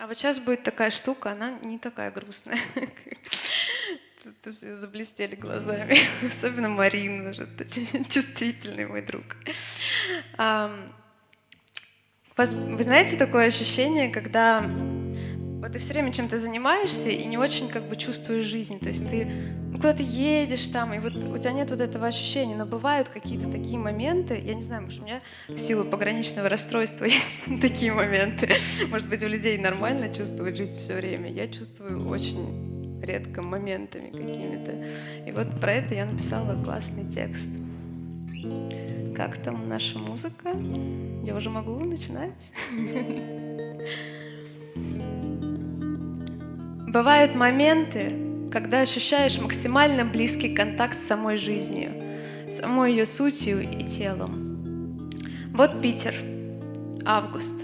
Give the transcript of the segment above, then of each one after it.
А вот сейчас будет такая штука, она не такая грустная. Тут заблестели глазами. Особенно Марина, же чувствительный мой друг. Вы знаете такое ощущение, когда вот ты все время чем-то занимаешься и не очень как бы чувствуешь жизнь. То есть ты ну, куда ты едешь там, и вот у тебя нет вот этого ощущения. Но бывают какие-то такие моменты, я не знаю, может, у меня в силу пограничного расстройства есть такие моменты. Может быть, у людей нормально чувствовать жизнь все время. Я чувствую очень редко моментами какими-то. И вот про это я написала классный текст. Как там наша музыка? Я уже могу начинать? Бывают моменты, когда ощущаешь максимально близкий контакт с самой жизнью, самой ее сутью и телом. Вот Питер, август.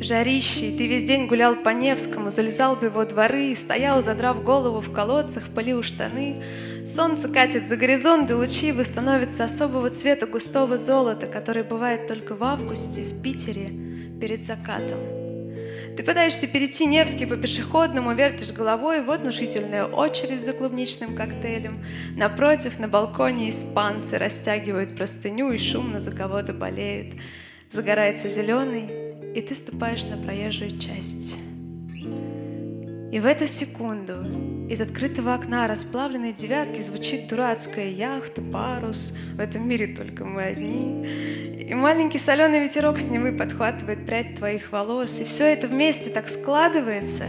Жарищий, ты весь день гулял по Невскому, залезал в его дворы, стоял, задрав голову в колодцах, полил штаны. Солнце катит за горизонт, и лучи его становятся особого цвета густого золота, который бывает только в августе в Питере перед закатом. Ты пытаешься перейти Невский по пешеходному, вертишь головой, вот внушительная очередь за клубничным коктейлем. Напротив, на балконе испанцы растягивают простыню и шумно за кого-то болеют. Загорается зеленый, и ты ступаешь на проезжую часть. И в эту секунду из открытого окна расплавленной девятки звучит дурацкая яхта, парус. В этом мире только мы одни. И маленький соленый ветерок с Невы подхватывает прядь твоих волос. И все это вместе так складывается,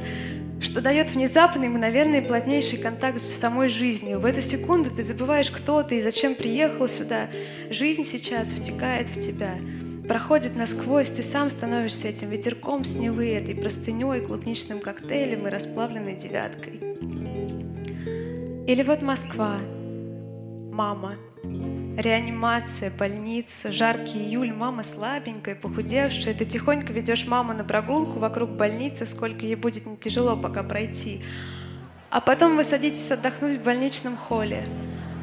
что дает внезапный, мгновенный плотнейший контакт с самой жизнью. В эту секунду ты забываешь, кто ты и зачем приехал сюда. Жизнь сейчас втекает в тебя проходит насквозь, ты сам становишься этим ветерком с Невы, этой простыней, клубничным коктейлем и расплавленной девяткой. Или вот Москва, мама, реанимация, больница, жаркий июль, мама слабенькая, похудевшая, ты тихонько ведешь маму на прогулку вокруг больницы, сколько ей будет не тяжело пока пройти. А потом вы садитесь отдохнуть в больничном холле.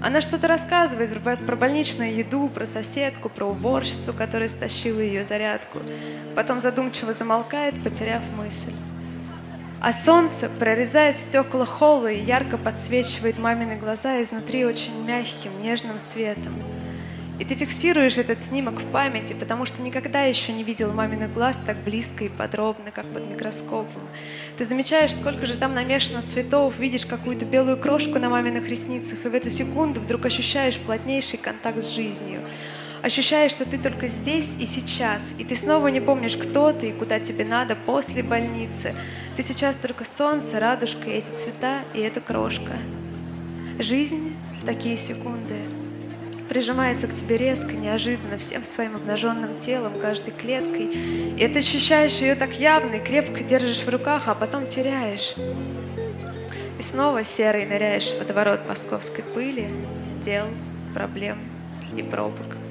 Она что-то рассказывает про, больничную еду, про соседку, про уборщицу, которая стащила ее зарядку. Потом задумчиво замолкает, потеряв мысль. А солнце прорезает стекла холла и ярко подсвечивает мамины глаза изнутри очень мягким, нежным светом. И ты фиксируешь этот снимок в памяти, потому что никогда еще не видел маминых глаз так близко и подробно, как под микроскопом. Ты замечаешь, сколько же там намешано цветов, видишь какую-то белую крошку на маминых ресницах, и в эту секунду вдруг ощущаешь плотнейший контакт с жизнью. Ощущаешь, что ты только здесь и сейчас, и ты снова не помнишь, кто ты и куда тебе надо после больницы. Ты сейчас только солнце, радужка, эти цвета, и эта крошка. Жизнь в такие секунды прижимается к тебе резко, неожиданно, всем своим обнаженным телом, каждой клеткой. И ты ощущаешь ее так явно и крепко держишь в руках, а потом теряешь. И снова серый ныряешь в водоворот московской пыли, дел, проблем и пробок.